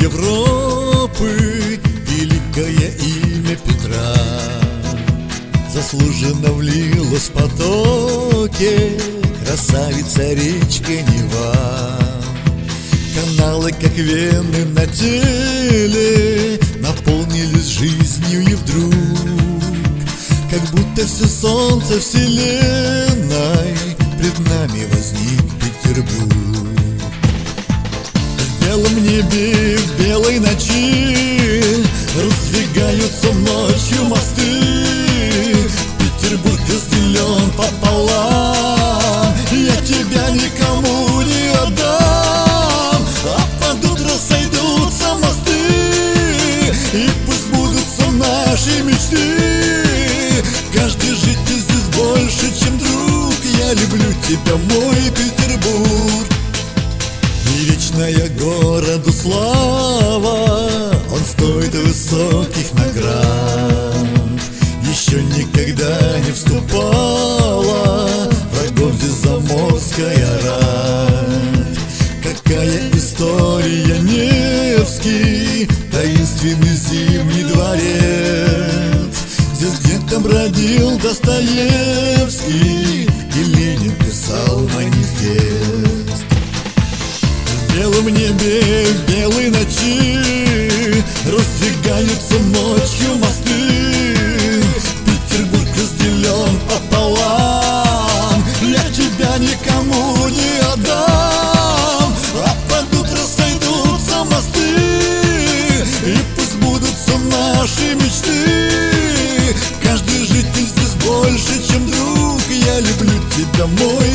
Европы, великое имя Петра. Заслуженно влилась в потоке красавица речка Нева. Каналы, как вены на теле, наполнились жизнью и вдруг. Как будто все солнце вселенной пред нами возник Петербург белом небе, в белой ночи Раздвигаются ночью мосты. Петербург разделен пополам. Я тебя никому не отдам. А под утро сойдутся мосты И пусть будутся наши мечты. Каждый житель здесь больше, чем друг. Я люблю тебя, мой слава Он стоит высоких наград. Еще никогда не вступала Врагов здесь заморская рать. Какая история Невский Таинственный зимний дворец Здесь где-то бродил Достоевский Раздвигаются ночью мосты. Петербург разделен пополам. Я тебя никому не отдам. А под утро сойдутся мосты. И пусть будутся наши мечты. Каждый житель здесь больше, чем друг. Я люблю тебя, мой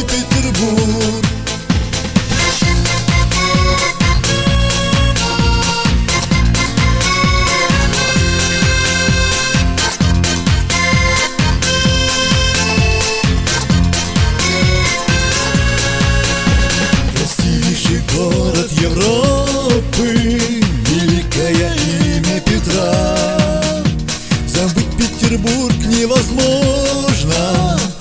Петербург невозможно.